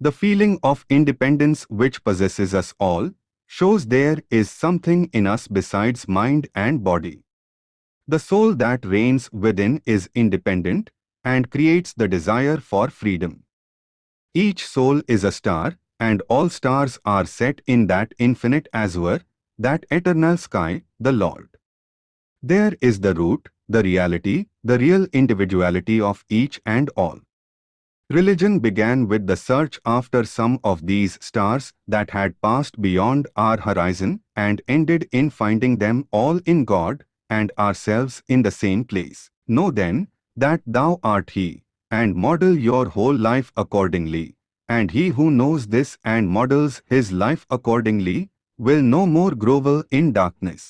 The feeling of independence which possesses us all, shows there is something in us besides mind and body. The soul that reigns within is independent and creates the desire for freedom. Each soul is a star, and all stars are set in that infinite azure, that eternal sky, the Lord. There is the root, the reality, the real individuality of each and all. Religion began with the search after some of these stars that had passed beyond our horizon and ended in finding them all in God and ourselves in the same place. Know then that thou art He, and model your whole life accordingly. And he who knows this and models his life accordingly will no more grovel in darkness.